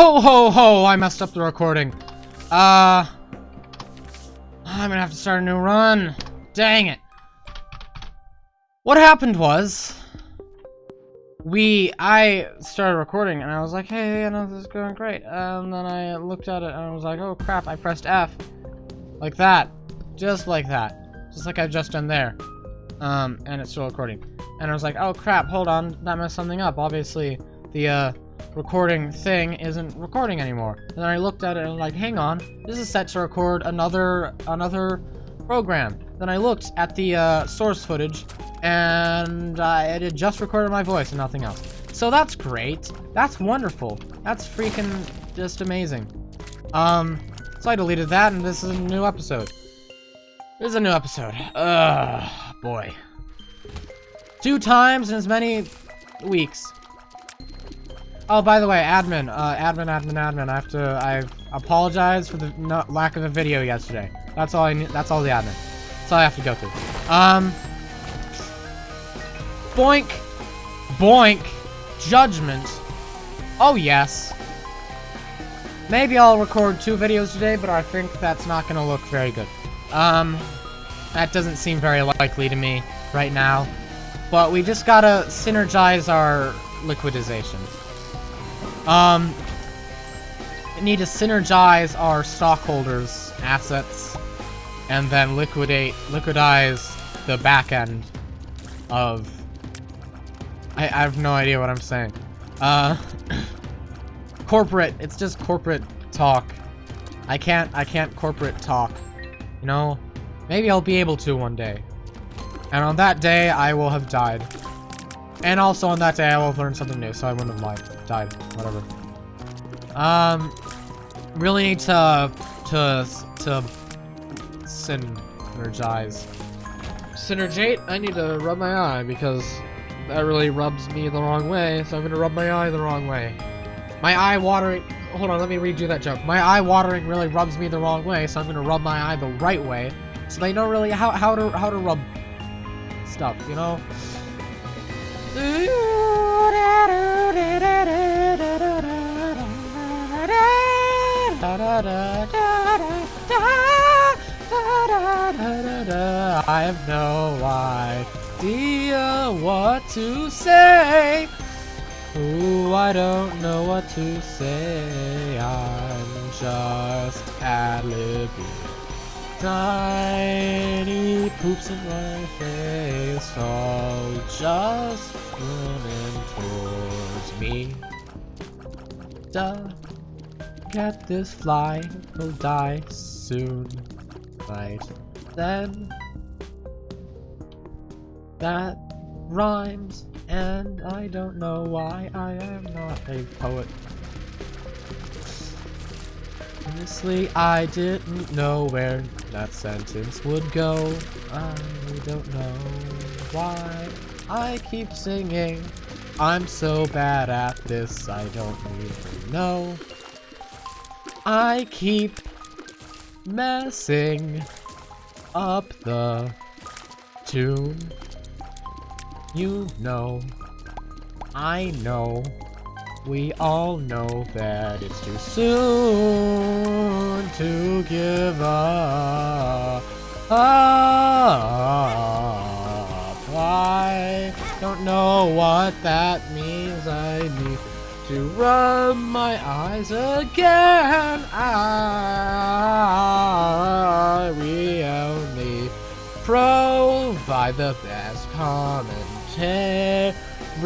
Ho ho ho! I messed up the recording. Uh... I'm gonna have to start a new run. Dang it. What happened was... We... I started recording and I was like, hey, I know this is going great. And then I looked at it and I was like, oh crap, I pressed F. Like that. Just like that. Just like I've just done there. Um, and it's still recording. And I was like, oh crap, hold on, that messed something up. Obviously, the, uh, recording thing isn't recording anymore. And then I looked at it and like, hang on, this is set to record another, another program. Then I looked at the, uh, source footage, and uh, it had just recorded my voice and nothing else. So that's great. That's wonderful. That's freaking just amazing. Um, so I deleted that, and this is a new episode. This is a new episode. Ugh, boy. Two times in as many weeks. Oh, by the way, admin, uh, admin, admin, admin. I have to. I apologize for the lack of a video yesterday. That's all I need. That's all the admin. That's all I have to go through. Um. Boink, boink, judgment. Oh yes. Maybe I'll record two videos today, but I think that's not gonna look very good. Um, that doesn't seem very likely to me right now. But we just gotta synergize our liquidization. Um, need to synergize our stockholders' assets, and then liquidate, liquidize the back end of... I, I have no idea what I'm saying. Uh, corporate, it's just corporate talk. I can't, I can't corporate talk. You know, maybe I'll be able to one day. And on that day, I will have died. And also on that day, I will have learned something new, so I wouldn't have lied. Died. Whatever. Um, really need to, to, to synergize. Synergate? I need to rub my eye, because that really rubs me the wrong way, so I'm gonna rub my eye the wrong way. My eye watering... Hold on, let me redo that joke. My eye watering really rubs me the wrong way, so I'm gonna rub my eye the right way. So they know really how, how to how to rub stuff, you know? I have no idea what to say. Ooh, I don't know what to say. I'm just ad-libbing. Tiny poops in my face, all just running towards me. Duh. Get this fly, will die soon. Right then. That rhymes, and I don't know why I am not a poet. Honestly, I didn't know where that sentence would go. I don't know why I keep singing. I'm so bad at this, I don't even know. I keep messing up the tune. You know, I know, we all know that it's too soon to give up. I don't know what that means. I need to rub my eyes again. I, we only provide the best commentary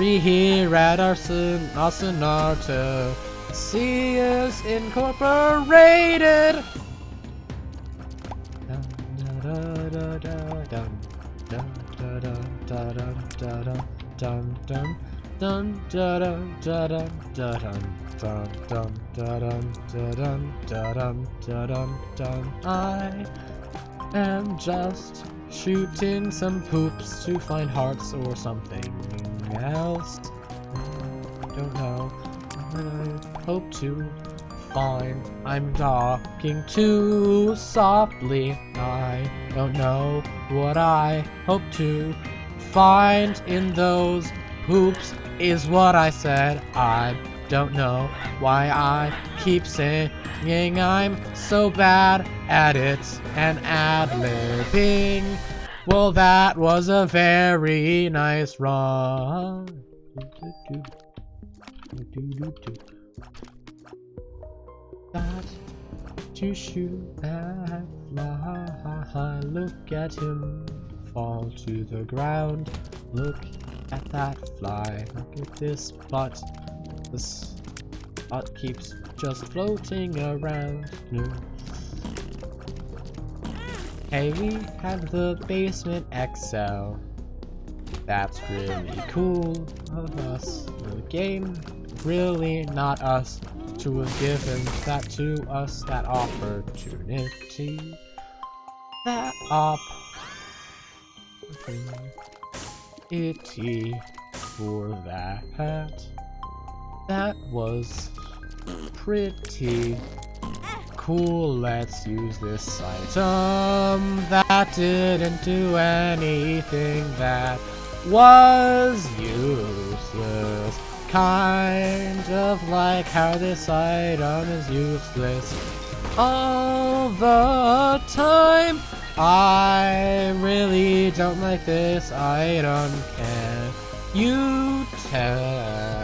here at our Sonata. See us incorporated. I am just shooting some poops to find hearts or something else. I don't know. I hope to find I'm talking too softly. I don't know what I hope to find in those poops is what I said. I'm don't know why I keep saying I'm so bad at it and ad-libbing. Well, that was a very nice run. That to shoot that fly. Look at him fall to the ground. Look at that fly. Look at this butt. This butt keeps just floating around. No. Hey, we have the basement XL. That's really cool of us. The game, really not us, to have given that to us, that opportunity. That op. Itty for that. That was pretty cool. Let's use this item um, that didn't do anything that was useless. Kind of like how this item is useless all the time. I really don't like this item. Can you tell?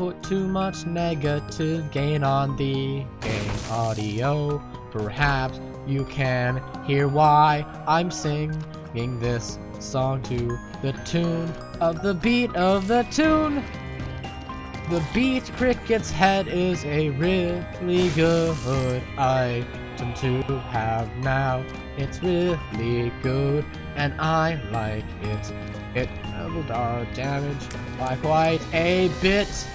put too much negative gain on the game audio. Perhaps you can hear why I'm singing this song to the tune of the beat of the tune. The beat cricket's head is a really good item to have now. It's really good and I like it. It doubled our damage by quite a bit.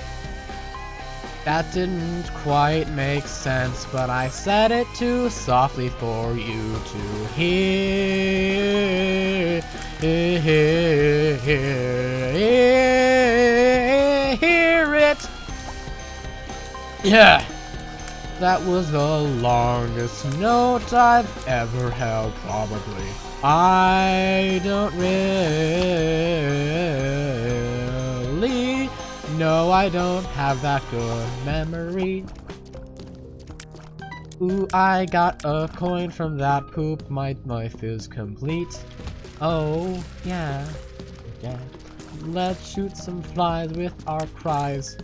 That didn't quite make sense, but I said it too softly for you to hear. hear, hear it. Yeah, that was the longest note I've ever held, probably. I don't really no, I don't have that good memory. Ooh, I got a coin from that poop. My life is complete. Oh, yeah. Yeah. Let's shoot some flies with our cries.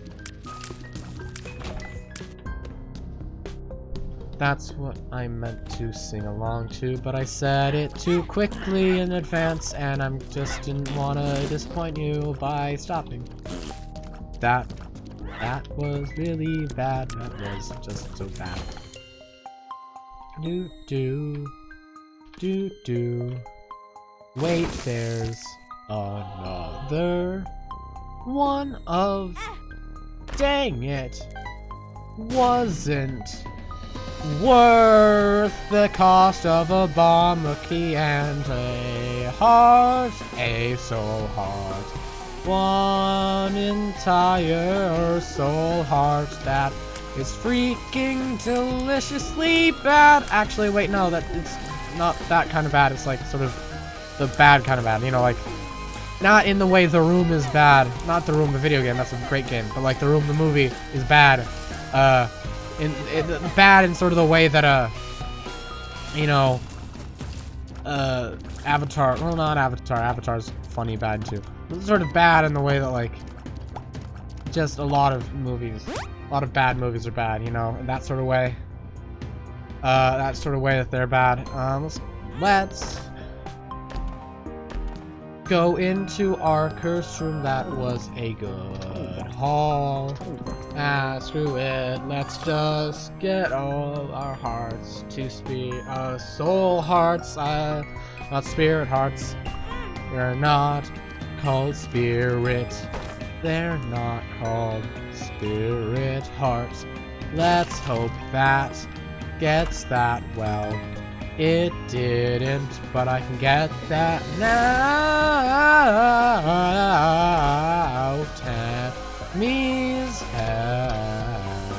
That's what I meant to sing along to, but I said it too quickly in advance, and I just didn't want to disappoint you by stopping that that was really bad. That was just so bad. Do do do do. Wait, there's another one of. Dang it! Wasn't worth the cost of a bomb, a key, and a heart, a soul heart one entire soul heart that is freaking deliciously bad. Actually, wait, no, that it's not that kind of bad. It's like sort of the bad kind of bad. You know, like not in the way The Room is bad. Not The Room, the video game. That's a great game. But like The Room, the movie is bad. Uh, in, in bad in sort of the way that uh, you know, uh, Avatar. Well, not Avatar. Avatar's funny bad too. Sort of bad in the way that like, just a lot of movies, a lot of bad movies are bad. You know, in that sort of way. Uh, that sort of way that they're bad. Um, let's, let's go into our curse room. That was a good haul. Ah, screw it. Let's just get all our hearts to spear, uh, soul hearts, uh, not spirit hearts. They're not called spirit. They're not called spirit hearts. Let's hope that gets that well. It didn't, but I can get that now. Tammy's head.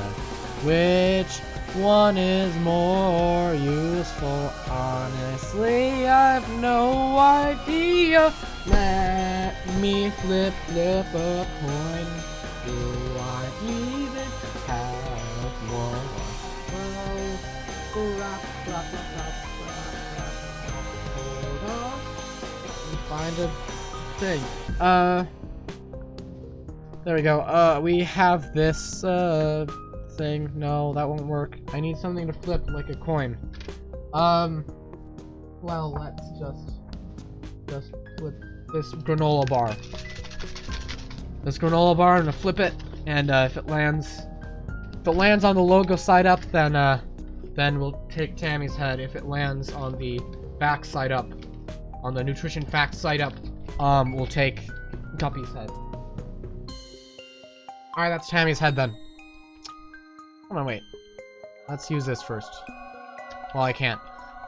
Which one is more useful? Honestly, I've no idea. Let me flip, flip a coin. Do I even have one? Well, rap, rap, rap, rap, rap, rap. Hold on. Find a thing. Uh. There we go. Uh, we have this, uh, thing. No, that won't work. I need something to flip like a coin. Um, well, let's just, just flip this granola bar. This granola bar, I'm gonna flip it, and uh, if it lands, if it lands on the logo side up, then uh, then we'll take Tammy's head. If it lands on the back side up, on the nutrition facts side up, um, we'll take Guppy's head. Alright, that's Tammy's head then. Hold on, wait. Let's use this first. Well, I can't.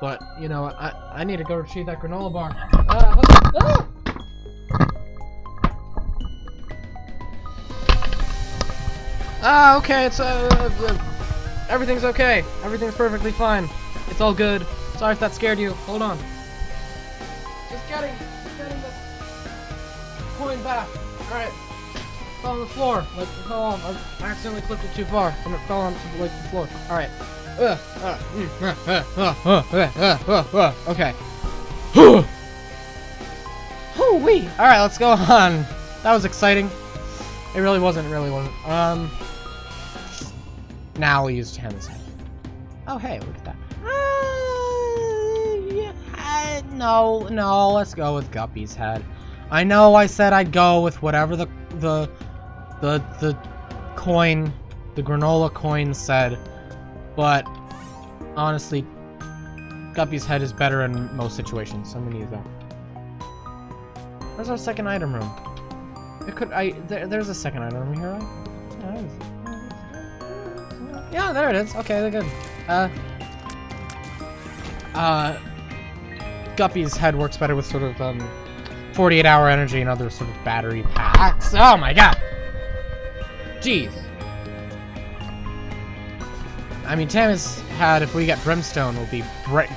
But, you know, I, I need to go retrieve that granola bar. Uh, ah! Ah, okay, it's, uh, uh, everything's okay. Everything's perfectly fine. It's all good. Sorry if that scared you. Hold on. Just getting, just getting the coin back. Alright. Fell on the floor. Like, fell on. I accidentally clipped it too far. And it fell on like, the floor. Alright. Uh, uh, mm, uh, uh, uh, uh, uh, uh, uh, okay. Hoo-wee! Alright, let's go on. That was exciting. It really wasn't, it really wasn't. Um... Now we'll use head. Oh, hey, look at that. Uh, no, no, let's go with Guppy's head. I know I said I'd go with whatever the the the the coin, the granola coin said, but honestly, Guppy's head is better in most situations. So I'm gonna use that. Where's our second item room? It could I there, there's a second item room here, right? Yeah, there it is. Okay, they're good. Uh, uh, Guppy's head works better with sort of, um, 48 hour energy and other sort of battery packs. Oh my god! Jeez. I mean, Tammy's had, if we get Brimstone, will be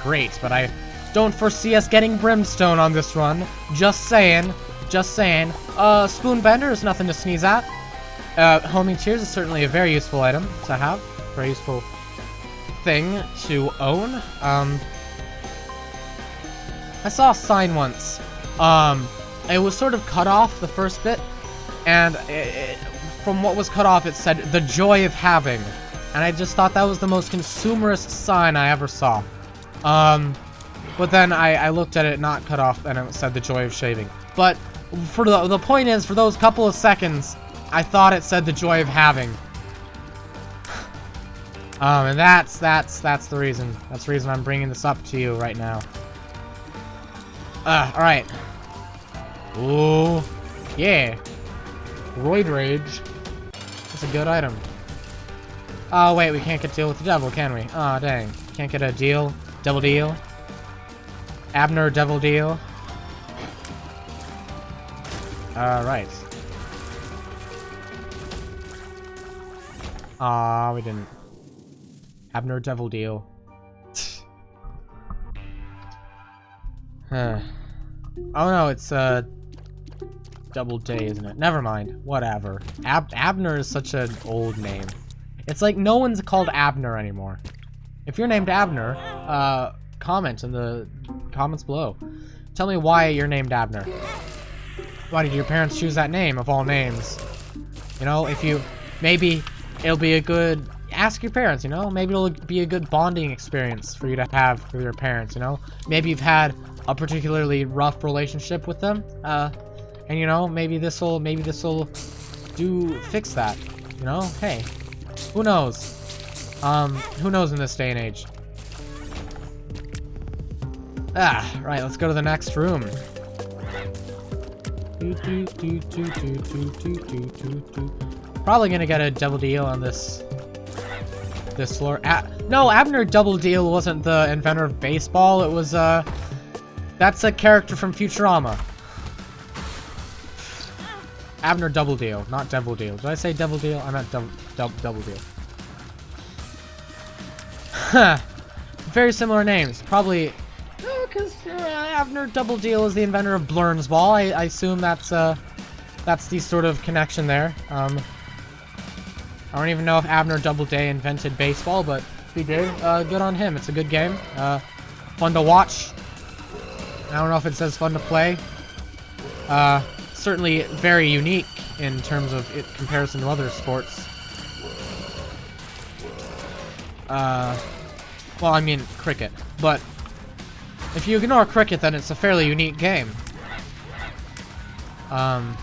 great, but I don't foresee us getting Brimstone on this run. Just saying. Just saying. Uh, Spoon Bender is nothing to sneeze at. Uh, Homing Tears is certainly a very useful item to have very useful thing to own. Um, I saw a sign once. Um, it was sort of cut off the first bit, and it, it, from what was cut off, it said "the joy of having," and I just thought that was the most consumerist sign I ever saw. Um, but then I, I looked at it not cut off, and it said "the joy of shaving." But for the the point is, for those couple of seconds, I thought it said "the joy of having." Um, and that's, that's, that's the reason. That's the reason I'm bringing this up to you right now. Uh, alright. Ooh. Yeah. Roid Rage. That's a good item. Oh, wait, we can't get deal with the devil, can we? Oh, dang. Can't get a deal? Double deal? Abner devil deal? Alright. Aw, we didn't. Abner Devil Deal. Huh. Oh no, it's uh Double Day, isn't it? Never mind. Whatever. Ab Abner is such an old name. It's like no one's called Abner anymore. If you're named Abner, uh, comment in the comments below. Tell me why you're named Abner. Why did your parents choose that name of all names? You know, if you... Maybe it'll be a good ask your parents, you know? Maybe it'll be a good bonding experience for you to have with your parents, you know? Maybe you've had a particularly rough relationship with them, uh, and you know, maybe this'll, maybe this'll do, fix that, you know? Hey, who knows? Um, who knows in this day and age? Ah, right, let's go to the next room. Probably gonna get a double deal on this this lore. A no, Abner Double Deal wasn't the inventor of baseball. It was, uh... That's a character from Futurama. Abner Double Deal, not Devil Deal. Did I say Devil Deal? I meant Double, double, Deal. Very similar names. Probably... Because uh, Abner Double Deal is the inventor of Blernsball. I, I assume that's, uh... That's the sort of connection there. Um... I don't even know if Abner Doubleday invented baseball, but he did, uh, good on him. It's a good game. Uh, fun to watch. I don't know if it says fun to play. Uh, certainly very unique in terms of it comparison to other sports. Uh, well, I mean cricket, but if you ignore cricket, then it's a fairly unique game. Um,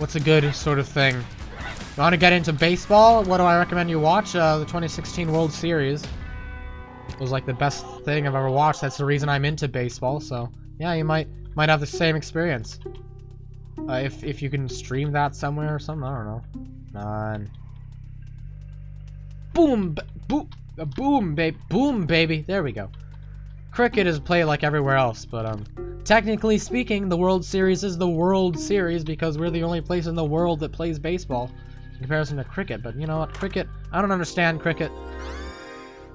What's a good sort of thing? You want to get into baseball? What do I recommend you watch? Uh, the 2016 World Series was like the best thing I've ever watched. That's the reason I'm into baseball. So yeah, you might might have the same experience. Uh, if if you can stream that somewhere or something, I don't know. None. Boom, boom, boom, babe, boom, baby. There we go. Cricket is played like everywhere else, but um, technically speaking, the World Series is the World Series because we're the only place in the world that plays baseball in comparison to cricket. But you know what, cricket, I don't understand cricket.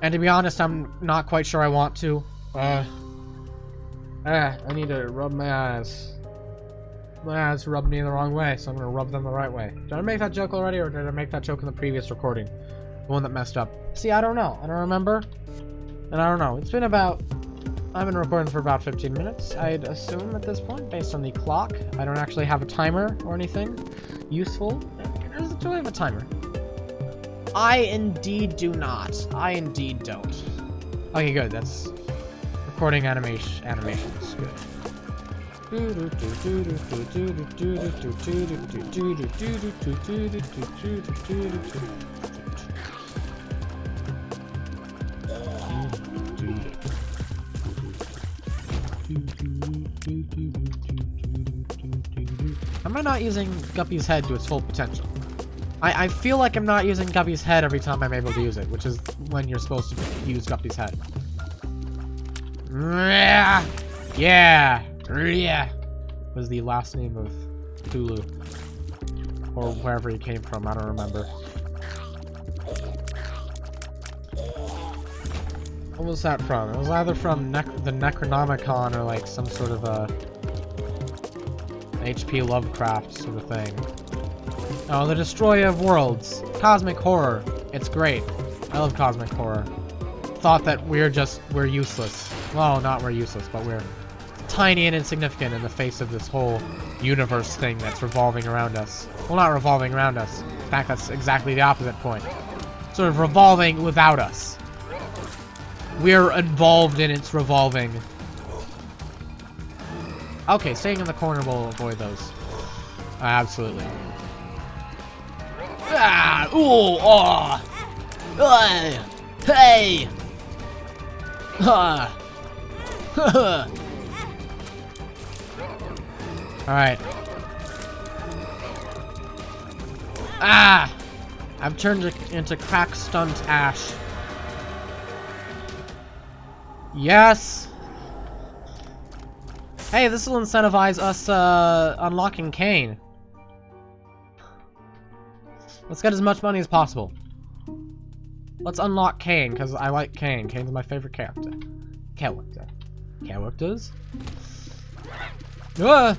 And to be honest, I'm not quite sure I want to. Uh, ah, I need to rub my eyes. My eyes rubbed me the wrong way, so I'm gonna rub them the right way. Did I make that joke already, or did I make that joke in the previous recording? The one that messed up. See, I don't know. I don't remember. And I don't know. It's been about I've been recording for about 15 minutes, I'd assume at this point, based on the clock. I don't actually have a timer or anything useful. Do I have a timer? I indeed do not. I indeed don't. Okay, good. That's recording animation. Animations. Good. Am I not using Guppy's head to its full potential? I, I feel like I'm not using Guppy's head every time I'm able to use it, which is when you're supposed to use Guppy's head. Yeah, yeah, was the last name of Cthulhu. Or wherever he came from, I don't remember. What was that from? It was either from ne the Necronomicon or like some sort of a H.P. Lovecraft sort of thing. Oh, the Destroyer of Worlds. Cosmic horror. It's great. I love cosmic horror. Thought that we're just, we're useless. Well, not we're useless, but we're tiny and insignificant in the face of this whole universe thing that's revolving around us. Well, not revolving around us. In fact, that's exactly the opposite point. Sort of revolving without us. We're involved in its revolving. Okay, staying in the corner will avoid those. Uh, absolutely. Ah! Ooh! Oh! Uh, hey! Ah! Alright. Ah! I've turned into crack stunt Ash. Yes! Hey, this will incentivize us, uh, unlocking Cain. Let's get as much money as possible. Let's unlock Cain, because I like Kane. Cain's my favorite character. Character characters. Uh,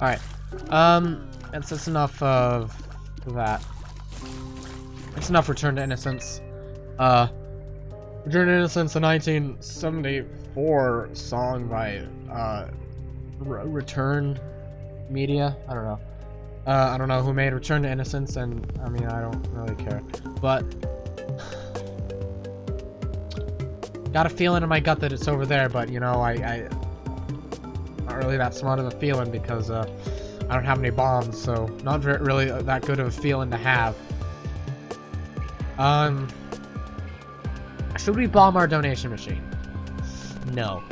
Alright. Um, that's, that's enough of that. It's enough Return to Innocence. Uh, Return to Innocence in 1970 4 song by uh, Return Media. I don't know. Uh, I don't know who made Return to Innocence, and I mean, I don't really care. But. Got a feeling in my gut that it's over there, but you know, I. I not really that smart of a feeling because uh, I don't have any bombs, so not really that good of a feeling to have. Um. Should we bomb our donation machine? No.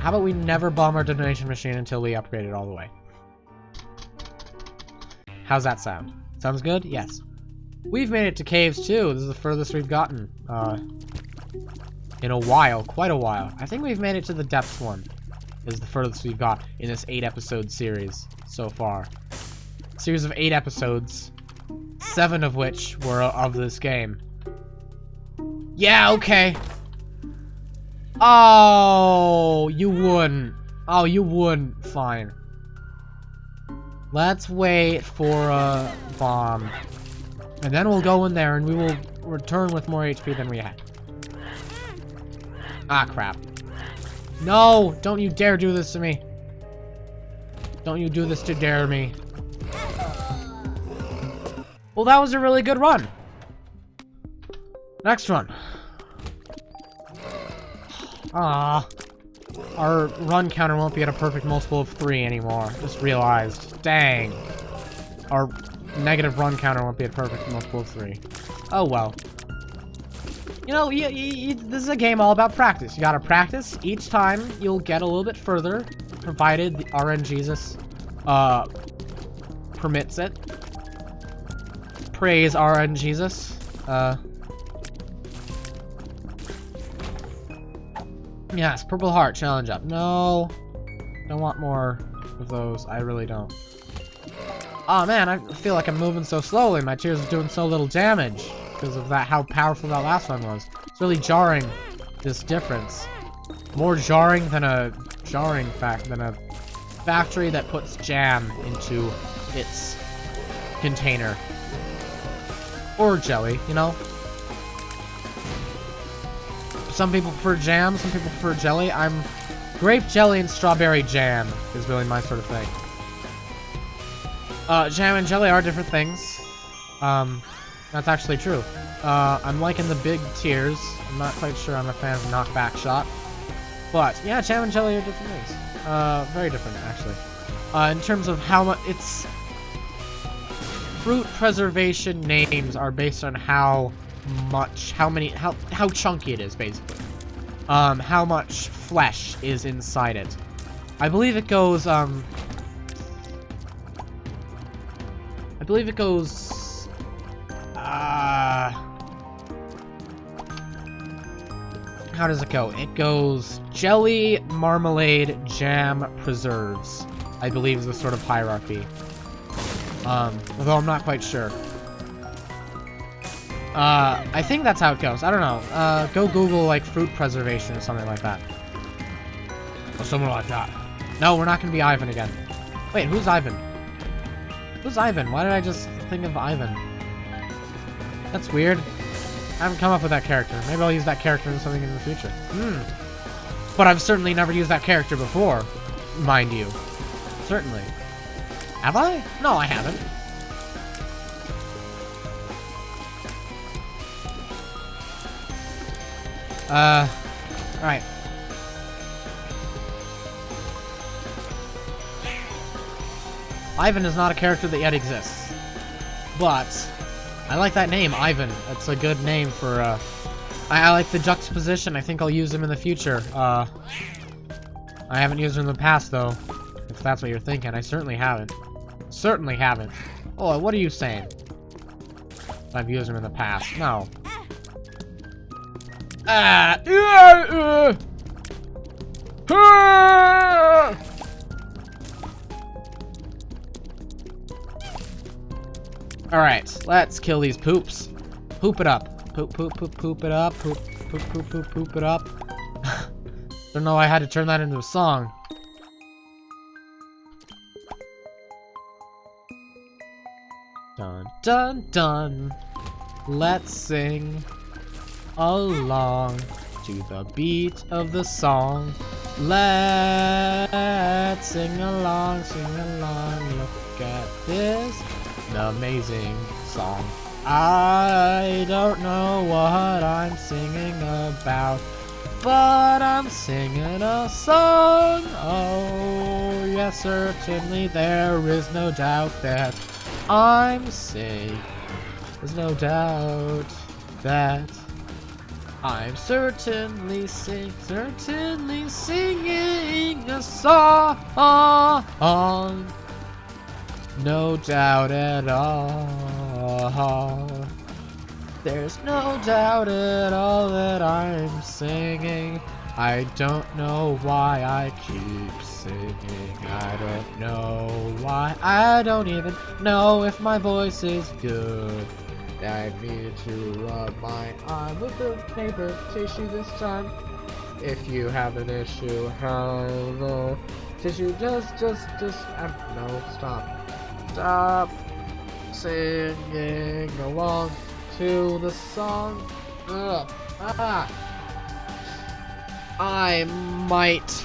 How about we never bomb our donation machine until we upgrade it all the way? How's that sound? Sounds good? Yes. We've made it to caves too. This is the furthest we've gotten. Uh, in a while. Quite a while. I think we've made it to the depths one. Is the furthest we've got in this eight episode series so far. Series of eight episodes. Seven of which were of this game. Yeah, okay. Oh, you wouldn't. Oh, you wouldn't. Fine. Let's wait for a bomb. And then we'll go in there and we will return with more HP than we had. Ah, crap. No! Don't you dare do this to me. Don't you do this to dare me. Well, that was a really good run. Next one. Ah, Our run counter won't be at a perfect multiple of 3 anymore. Just realized. Dang. Our negative run counter won't be at perfect multiple of 3. Oh well. You know, you, you, this is a game all about practice. You gotta practice. Each time, you'll get a little bit further, provided the RNGesus uh, permits it. Praise RNGesus. Uh, Yes, Purple Heart, challenge up. No. Don't want more of those. I really don't. Oh man, I feel like I'm moving so slowly. My tears are doing so little damage because of that, how powerful that last one was. It's really jarring, this difference. More jarring than a jarring fact than a factory that puts jam into its container. Or jelly, you know? Some people prefer jam, some people prefer jelly. I'm grape jelly and strawberry jam is really my sort of thing. Uh, jam and jelly are different things. Um, that's actually true. Uh, I'm liking the big tears. I'm not quite sure I'm a fan of knockback shot. But, yeah, jam and jelly are different things. Uh, very different, actually. Uh, in terms of how much... It's... Fruit preservation names are based on how much, how many, how, how chunky it is, basically. Um, how much flesh is inside it. I believe it goes, um... I believe it goes... Uh... How does it go? It goes jelly, marmalade, jam, preserves. I believe is the sort of hierarchy. Um, although I'm not quite sure. Uh, I think that's how it goes. I don't know. Uh, go Google, like, fruit preservation or something like that. Or something like that. No, we're not gonna be Ivan again. Wait, who's Ivan? Who's Ivan? Why did I just think of Ivan? That's weird. I haven't come up with that character. Maybe I'll use that character in something in the future. Hmm. But I've certainly never used that character before, mind you. Certainly. Have I? No, I haven't. Uh, alright. Ivan is not a character that yet exists. But, I like that name, Ivan. That's a good name for, uh... I, I like the juxtaposition. I think I'll use him in the future. Uh, I haven't used him in the past, though. If that's what you're thinking. I certainly haven't. Certainly haven't. Oh, what are you saying? I've used him in the past. No. Ah! Alright, let's kill these poops. Poop it up. Poop, poop, poop, poop it up. Poop, poop, poop, poop, poop it up. Don't know I had to turn that into a song. Dun, dun, dun. Let's sing along to the beat of the song. Let's sing along, sing along, look at this amazing song. I don't know what I'm singing about, but I'm singing a song. Oh, yes, certainly there is no doubt that I'm safe. There's no doubt that I'm certainly sing, certainly singing a song. No doubt at all. There's no doubt at all that I'm singing. I don't know why I keep singing. I don't know why. I don't even know if my voice is good. I need to rub my arm with the paper tissue this time. If you have an issue, hello. Tissue, just, just, just, um, no, stop. Stop singing along to the song. Ugh. Ah. I might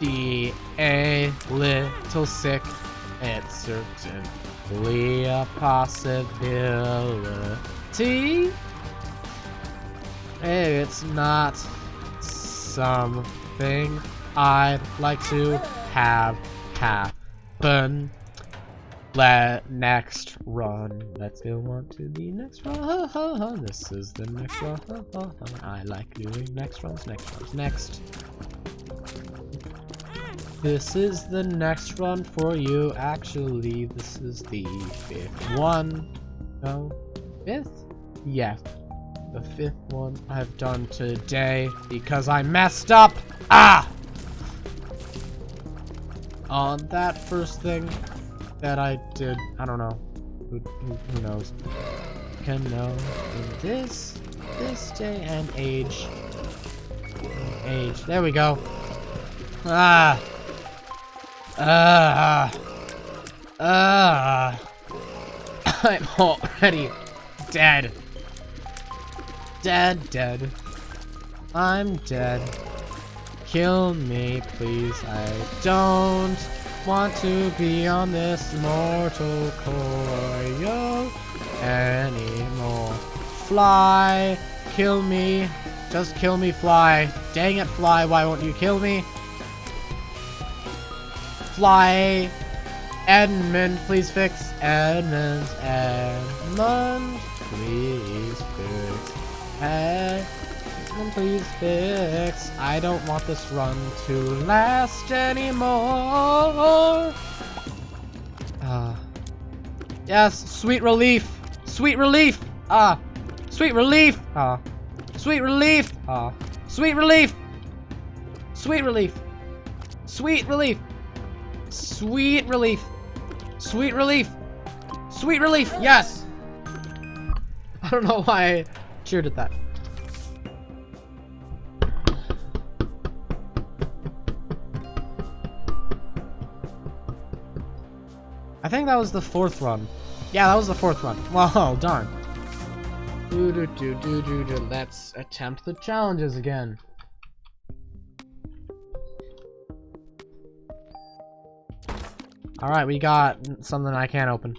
be a little sick. It's certainly a possibility. It's not something I'd like to have happen. Let next run. Let's go on to the next run. This is the next run. I like doing next runs, next runs, next. This is the next run for you. Actually, this is the fifth one. No, fifth? Yes, the fifth one I've done today because I messed up. Ah! On that first thing, that I did. I don't know. Who, who, who knows? Can know in this, this day and age. Age. There we go. Ah. Ah. Ah. I'm already dead. Dead, dead. I'm dead. Kill me, please. I don't want to be on this mortal coil anymore. Fly, kill me, just kill me, fly. Dang it, fly, why won't you kill me? Fly, Edmund, please fix. Edmund, Edmund, please fix. Edmund please fix. I don't want this run to last anymore. Ah. Uh, yes, sweet relief. Sweet relief. Ah. Sweet relief. Ah. Sweet relief. Ah. Sweet relief. Sweet relief. Sweet relief. Sweet relief. Sweet relief. Sweet relief. Yes. I don't know why I cheered at that. I think that was the fourth run. Yeah, that was the fourth run. Well, darn. Let's attempt the challenges again. Alright, we got something I can't open.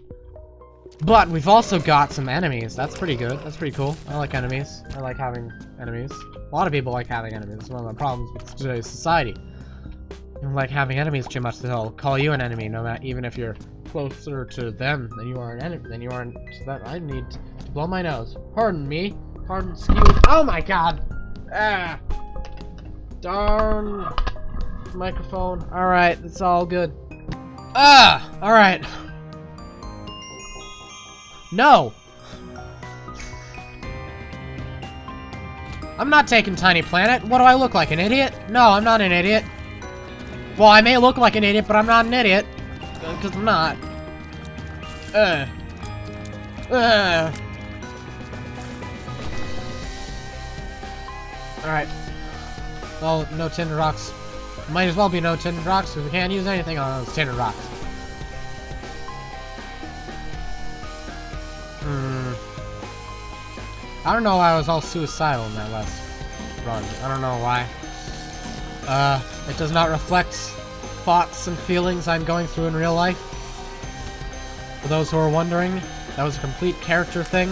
But we've also got some enemies. That's pretty good. That's pretty cool. I like enemies. I like having enemies. A lot of people like having enemies. It's one of the problems with today's society. You like having enemies too much, that they'll call you an enemy, no matter even if you're closer to them than you are an enemy than you are to that I need to blow my nose. Pardon me. Pardon excuse Oh my god! Ah darn microphone. Alright, it's all good. Ah! Alright. No! I'm not taking Tiny Planet. What do I look like, an idiot? No, I'm not an idiot. Well, I may look like an idiot, but I'm not an idiot because I'm not. Uh. Uh. Alright. Well, no Tinted Rocks. Might as well be no Tinted Rocks, because we can't use anything on those Tinted Rocks. Hmm. I don't know why I was all suicidal in that last run. I don't know why. Uh, it does not reflect thoughts and feelings I'm going through in real life. For those who are wondering, that was a complete character thing.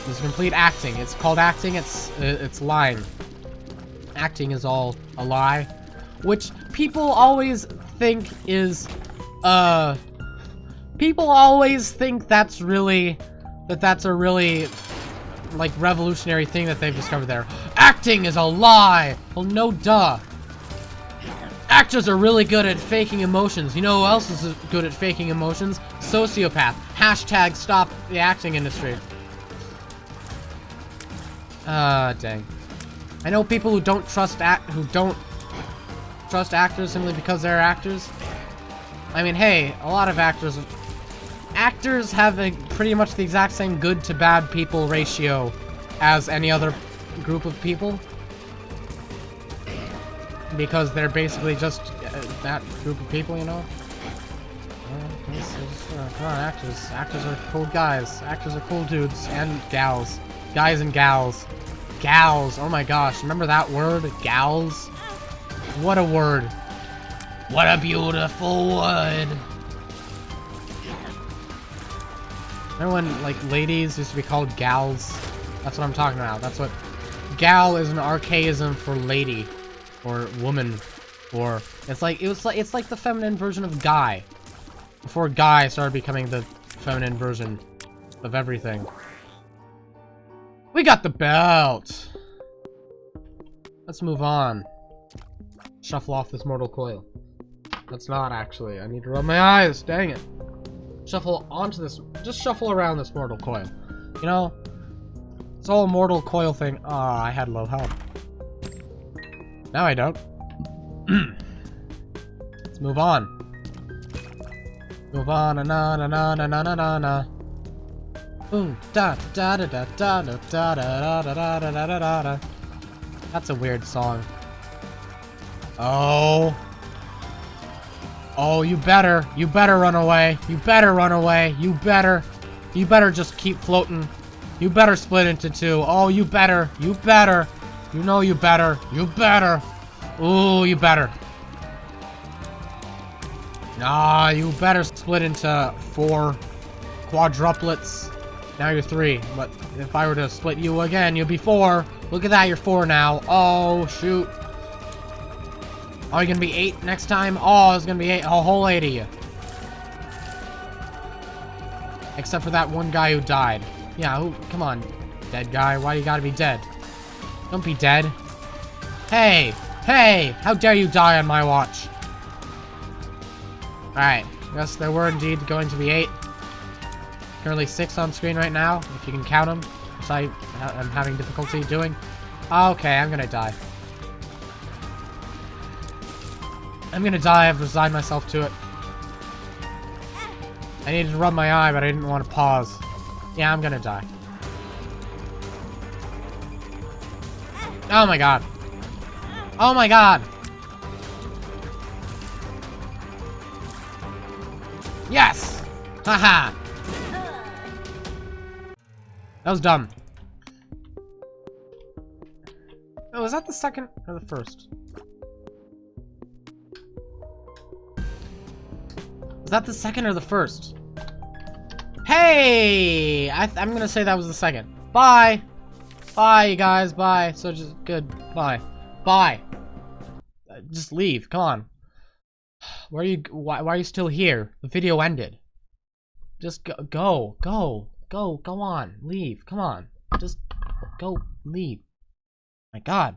It was complete acting. It's called acting, it's, uh, it's lying. Acting is all a lie. Which people always think is, uh... People always think that's really that that's a really, like, revolutionary thing that they've discovered there. Acting is a lie! Well, no duh. Actors are really good at faking emotions. You know who else is good at faking emotions? Sociopath. Hashtag stop the acting industry. Ah, uh, dang. I know people who don't trust act who don't trust actors simply because they're actors. I mean, hey, a lot of actors actors have a pretty much the exact same good to bad people ratio as any other group of people. Because they're basically just uh, that group of people, you know? Uh, come on, actors. Actors are cool guys. Actors are cool dudes and gals. Guys and gals. Gals. Oh my gosh. Remember that word? Gals? What a word. What a beautiful word. Remember when, like, ladies used to be called gals? That's what I'm talking about. That's what... Gal is an archaism for lady. Or woman. Or... It's like, it was like, it's like the feminine version of guy. Before guy started becoming the feminine version of everything. We got the belt! Let's move on. Shuffle off this mortal coil. That's not actually. I need to rub my eyes. Dang it shuffle onto this, just shuffle around this mortal coil. You know, it's all mortal coil thing. Ah, oh, I had low health. Now I don't. Let's move on. Move on, na na na na na na na na. Boom, da da da da da da da da da da da da da da. That's a weird song. Oh. Oh, you better. You better run away. You better run away. You better. You better just keep floating. You better split into two. Oh, you better. You better. You know you better. You better. Ooh, you better. Nah, you better split into four quadruplets. Now you're three, but if I were to split you again, you'd be four. Look at that, you're four now. Oh, shoot. Oh, Are you gonna be eight next time? Oh, it's gonna be eight, a whole eight of you. Except for that one guy who died. Yeah, who, come on, dead guy, why you gotta be dead? Don't be dead. Hey, hey, how dare you die on my watch? Alright, yes, there were indeed going to be eight. Currently six on screen right now, if you can count them, which I uh, am having difficulty doing. Okay, I'm gonna die. I'm gonna die. I've resigned myself to it. I needed to rub my eye, but I didn't want to pause. Yeah, I'm gonna die. Oh my god. Oh my god. Yes! Haha! That was dumb. Oh, was that the second or the first? Was that the second or the first? Hey! I am gonna say that was the second. Bye! Bye, you guys. Bye. So just good. Bye. Bye. Uh, just leave. Come on. Why are you? Why, why are you still here? The video ended. Just go. Go. Go. Go. Go on. Leave. Come on. Just go. Leave. My God.